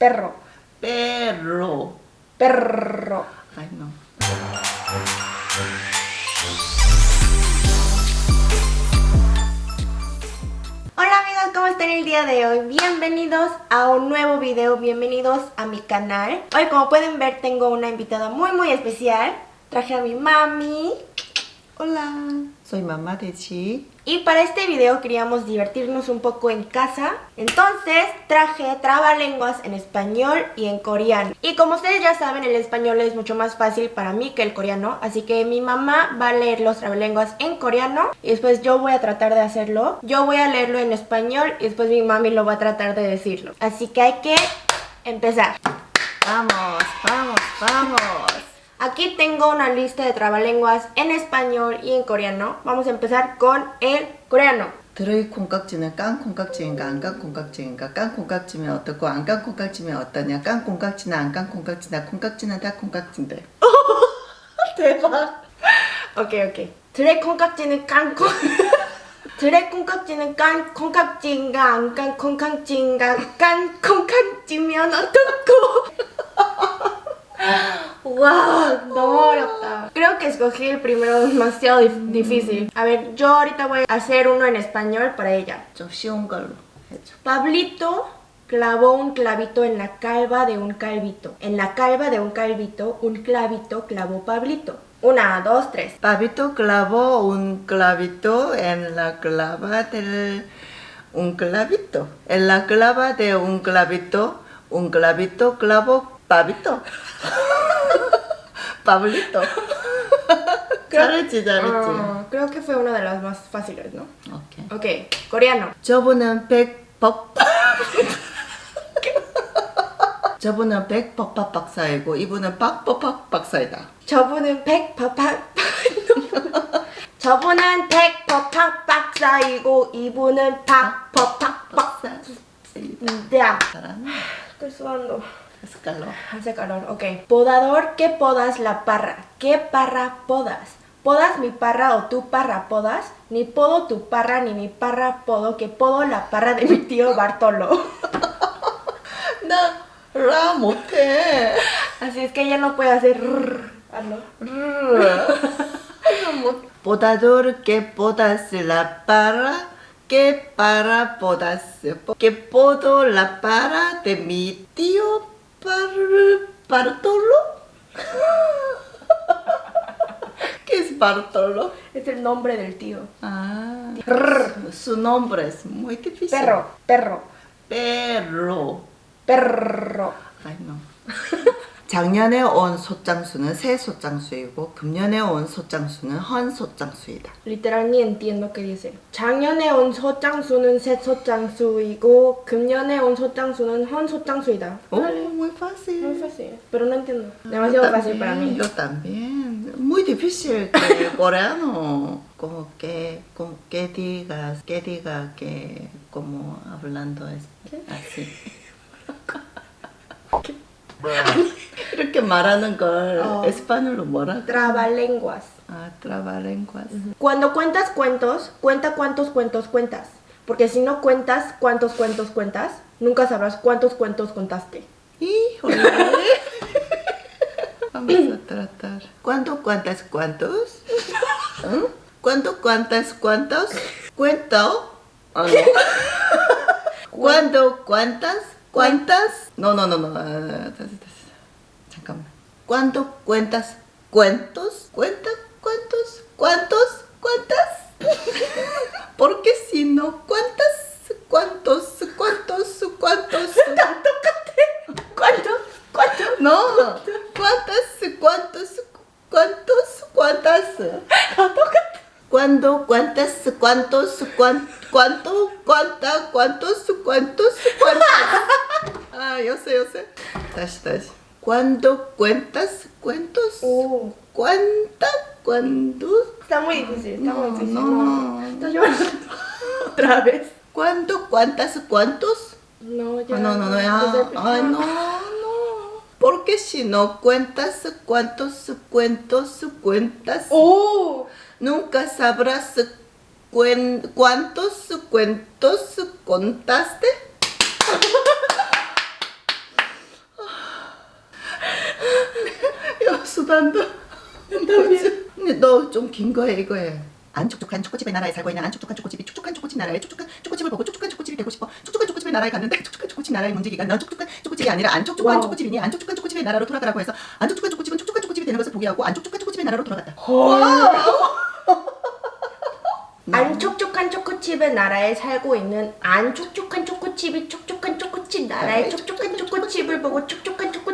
perro, perro. perro. Ay, no. Hola amigos, ¿cómo están el día de hoy? Bienvenidos a un nuevo video, bienvenidos a mi canal. Hoy como pueden ver tengo una invitada muy muy especial. Traje a mi mami. Hola, soy mamá de Chi. Y para este video queríamos divertirnos un poco en casa. Entonces traje trabalenguas en español y en coreano. Y como ustedes ya saben, el español es mucho más fácil para mí que el coreano. Así que mi mamá va a leer los trabalenguas en coreano. Y después yo voy a tratar de hacerlo. Yo voy a leerlo en español y después mi mami lo va a tratar de decirlo. Así que hay que empezar. Vamos, vamos, vamos. Aquí tengo una lista de trabalenguas en español y en coreano. Vamos a empezar con el coreano. 들의 콩깍지는 깐 콩깍지인가 안 깐 콩깍지인가 깐 콩깍지면 어떻고 안 깐 콩깍지면 어떠냐 깐 콩깍지나 안 깐 콩깍지나 콩깍지는 다 콩깍지인데 대박. 오케이 오케이. 드레 콩깍지는 깐 콩. 드레 콩깍지는 깐 콩깍지인가 안 깐 콩깍지인가 깐 콩깍지면 어떻고. ¡Wow! No. Creo que escogí el primero demasiado difícil. A ver, yo ahorita voy a hacer uno en español para ella. Pablito clavó un clavito en la calva de un calvito. En la calva de un calvito, un clavito clavó Pablito. Una, dos, tres. Pablito clavó un clavito en la clava del... Un clavito. En la clava de un clavito, un clavito clavó Pablito. Pablito. 잘했지, 잘했지. Ah, creo que fue una de las más fáciles, ¿no? 오케이. Ok, coreano. 저분은 백법 저분은 백법학 박사이고 이분은 박법학 박사이다. 저분은 백퍼팍 저분은 백퍼팍 박사이고 이분은 박퍼팍 박사. Ya. 잘하네. Estoy sudando. Hace calor. Hace calor, ok. Podador, ¿qué podas la parra? ¿Qué parra podas? Podas mi parra o tu parra podas, ni podo tu parra ni mi parra podo, que podo la parra de mi tío Bartolo. no, ramote. Así es que ella no puede hacer... Hazlo. Podador que podas la parra, que para podas, que podo la parra de mi tío Bartolo. ¿Qué es Bartolo? Es el nombre del tío. Ah, Rrr. su nombre es muy difícil. Perro, perro, Perro. perro. Ay, no. 작년에 온 소장수는 새 소장수이고 금년에 온 소장수는 헌 소장수이다. Literal ni entiendo qué dice. 작년에 온 소장수는 새 소장수이고 금년에 온 소장수는 헌 소장수이다. Oh, muy fácil. Muy fácil, pero no entiendo. Demasiado fácil para mí. Yo también. Muy difícil que el coreano. Como que, como que digas, que diga que como hablando es así. 이렇게 말하는 걸 어. 에스파뇰로 뭐라? Trabalenguas. 아, trabalenguas. Cuando cuentas cuentos, cuenta cuántos cuentos cuentas. Porque si no cuentas cuántos cuentos cuentas, nunca sabrás cuántos cuentos contaste. Híjole. Vamos a tratar. ¿Cuánto cuántas cuántos? ¿Eh? ¿Cuánto cuántas cuántos? ¿Cuento? Ah, no. ¿Cuándo cuántas cuántas? No, no, no, no. ¿Cuánto cuentas? ¿Cuentos? ¿Cuentas? ¿Cuántos? ¿Cuántos? ¿Cuántas? Porque si no cuentas, ¿cuántos? ¿Cuántos? ¿Cuántos? ¿Cuántos? ¿Cuántos? ¿Cuántos? No, ¿cuántas? ¿Cuántos? ¿Cuántos? ¿Cuántas? ¿Cuándo? ¿Cuántas? ¿Cuántos? ¿Cuánto? ¿Cuánto? ¿Cuánta? ¿Cuántos? ¿Cuántos? ¿Cuántos? Ah, yo sé, yo sé. Tashi, tashi. ¿Cuándo cuentas cuentos? Oh, ¿Cuánta? ¿Cuándo? está muy difícil, está muy No, difícil. no. Estoy llorando. Otra vez. ¿Cuándo? ¿Cuántas? ¿Cuántos? No, ya. Ah, no, no, no. Ay, no, no. Porque si no cuentas cuántos cuentos cuentas, ¡Oh! nunca sabrás cuen- cuántos cuentos contaste. 수단도 너 좀 긴 거야 이거에. 안 촉촉한 초코칩의 나라에 살고 있는 안 촉촉한 초코칩이 촉촉한 초코칩 나라에 촉촉한 초코칩을 보고 촉촉한 초코칩이 되고 싶어. 촉촉한 초코칩의 나라에 갔는데 촉촉한 초코칩 나라의 문제기가 넌 촉촉한 초코칩이 아니라 안 촉촉한 와우. 초코칩이니 안 촉촉한 초코칩의 나라로 돌아가라고 해서 안 촉촉한 초코칩은 촉촉한 초코칩이 되는 것을 포기하고 안 촉촉한 초코칩의 나라로 돌아갔다. 안 촉촉한 초코칩의 나라에 살고 있는 안 촉촉한 초코칩이 촉촉한 초코칩 나라의 촉촉한 초코칩을 보고 촉촉한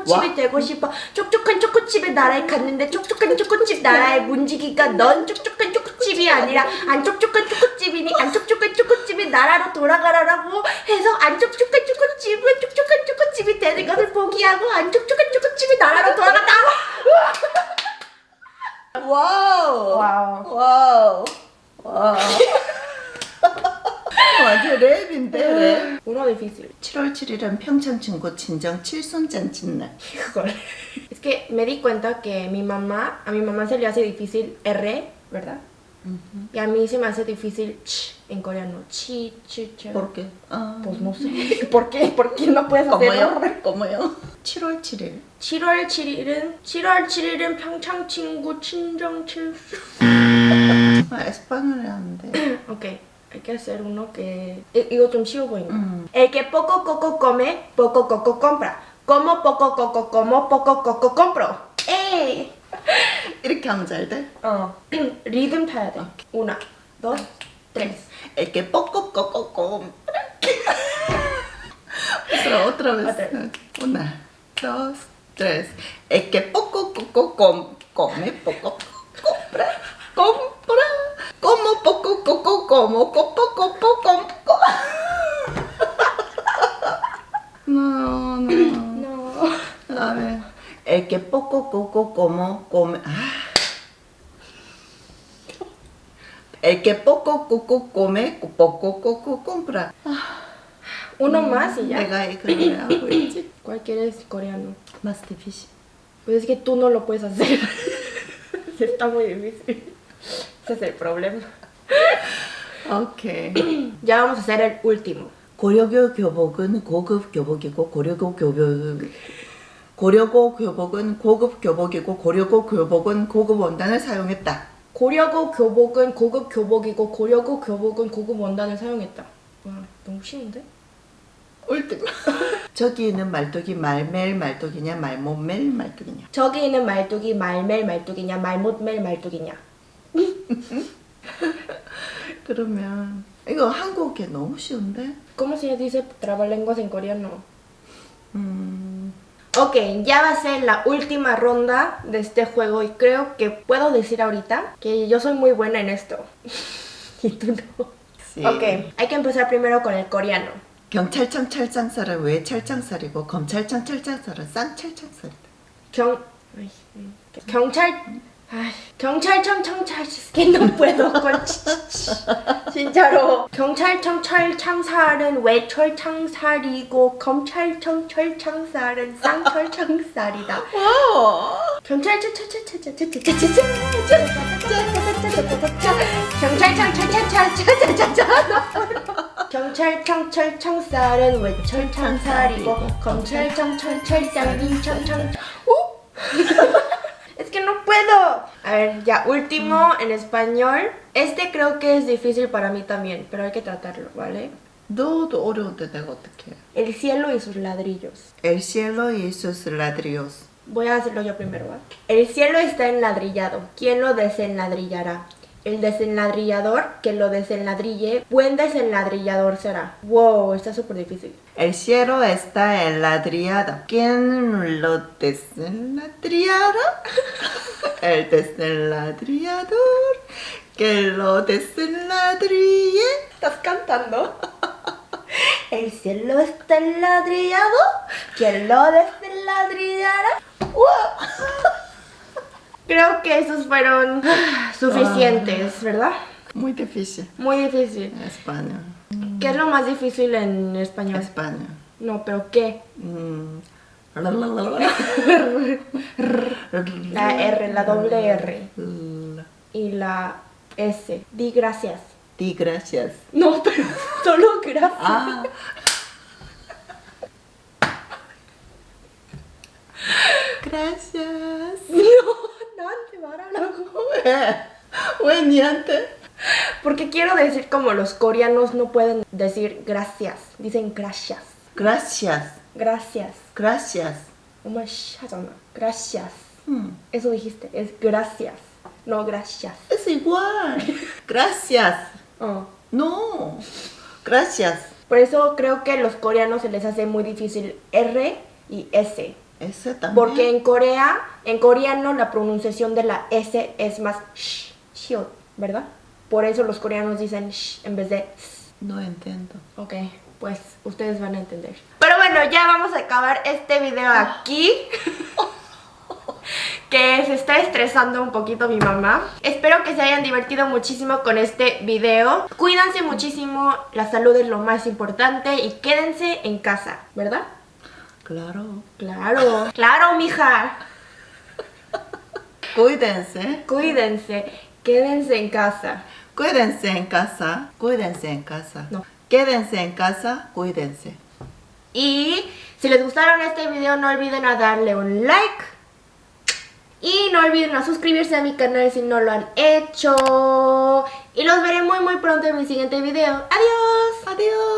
초코칩이 와. 되고 싶어. 촉촉한 초코칩의 나라에 갔는데 촉촉한 초코칩 나라의 문지기가 넌 촉촉한 초코칩이 아니라 안 촉촉한 초코칩이니 안 촉촉한 초코칩의 나라로 돌아가라라고 해서 안 촉촉한 초코칩은 촉촉한 초코칩이 되는 것을 포기하고 안 촉촉한 초코칩의 나라로 돌아간다고 와우. 와우. 와우. 와우 완전 랩인데 랩 Uno difícil 7월 7일은 평창 친구 친정 칠순잔치날 Híjole. Es que me di cuenta que mi mamá, a mi mamá se le hace difícil R, ¿verdad? Y a mí se me hace difícil ch en coreano. Chi, chi, chi. ¿Por qué? 아, Pues no sé. ¿Por qué? ¿Por qué no puedes hacerlo? ¿Cómo요? ¿Cómo요? 7월 7일 7월 7일은 7월 7일은 평창 친구 친정 칠수. 아, 에스파뇰을 하는데 Ok, hay que hacer uno que i- 이거 좀 쉬워 보인다. 음. El que poco coco come, poco coco compra. Como poco coco como, poco coco compro. ¡Ey! 이렇게 하면 잘 돼? 어. 리듬 타야 돼. Una, dos, tres. 이렇게 뻑뻑뻑뻑뻑 otra, otra vez Otra. una dos tres el que poco coco com, come poco compra compra Como poco, coco, como, copo, copo, copo. No, no. No. A ver. El que poco, coco, como, come. El que poco, coco, come, poco, coco, compra. Uno más y ya. Venga, ¿Cuál quieres coreano? Más difícil. Pues es que tú no lo puedes hacer. Está muy difícil. Ese es el problema. 오케이 Ya vamos a hacer el último. 고려교 교복은 고급 교복이고 고려고 교복 고려고 교복은 고급 교복이고 고려고 교복은 고급 원단을 사용했다. 고려고 교복은 고급 교복이고 고려고 교복은 고급 원단을 사용했다. 와, 너무 쉬운데? 옳든. 저기 있는 말뚝이 말멜 말뚝이냐 말못멜 말뚝이냐. 저기 있는 말뚝이 말멜 말뚝이냐 말못멜 말뚝이냐. 그러면 이거 한국에 너무 쉬운데. ¿Cómo se dice trabalenguas en coreano? 음, Ok, ya va a ser la última ronda de este juego y creo que puedo decir ahorita que yo soy muy buena en esto. y tú no. sí. Ok, hay que empezar primero con el coreano. 경찰청 찰장살은 왜 찰장살이고 검찰청 찰장살은 쌍찰장살이다. 경... ay, mm, 경찰... ay, 경찰청 청찰... Puedo con... 진짜로 경찰청 철창살은 왜 철창살이고 검찰청 철창살은 쌍철창살이다 와. 경찰청 경찰청 철철철철철철철철철철 경찰청 철창살은 왜 철창살이고 검찰청 철철장인 철창 ¡Uh! puedo! A ver, ya, último en español. Este creo que es difícil para mí también, pero hay que tratarlo, ¿vale? El cielo y sus ladrillos. El cielo y sus ladrillos. Voy a hacerlo yo primero, ¿va? El cielo está enladrillado. ¿Quién lo desenladrillará? El desenladrillador que lo desenladrille, buen desenladrillador será. Wow, está súper difícil. El cielo está enladrillado. ¿Quién lo desenladrillará? El desenladrillador que lo desenladrille. ¿Estás cantando? El cielo está enladrillado. ¿Quién lo desenladrillará? Creo que esos fueron suficientes, ¿verdad? Muy difícil. Muy difícil. Español. ¿Qué es lo más difícil en español? Español. No, pero ¿qué? Mm. La R, la doble R y la S. Di gracias. Di gracias. No, pero solo gracias. Ah. Gracias. No. qué? 왜 니한테? Porque quiero decir como los coreanos no pueden decir gracias. Dicen gracias. Gracias. Gracias. Gracias. 엄마 씨 하잖아. Gracias. Hmm, Eso dijiste. Es gracias. No gracias. Es igual. Gracias. Oh. No. Gracias. Por eso creo que a los coreanos se les hace muy difícil R y S. También. Porque en Corea, en coreano la pronunciación de la S es más sh, ¿verdad? Por eso los coreanos dicen sh en vez de s. No entiendo. Ok, pues ustedes van a entender. Pero bueno, ya vamos a acabar este video aquí. que se está estresando un poquito mi mamá. Espero que se hayan divertido muchísimo con este video. Cuídense muchísimo, la salud es lo más importante y quédense en casa, ¿verdad? Claro. Claro, claro, mija. Cuídense. Cuídense, quédense en casa. Cuídense en casa. Cuídense en casa. No. Quédense en casa. Cuídense. Y si les gustaron este video no olviden a darle un like. Y no olviden a suscribirse a mi canal si no lo han hecho. Y los veré muy muy pronto en mi siguiente video. Adiós. Adiós.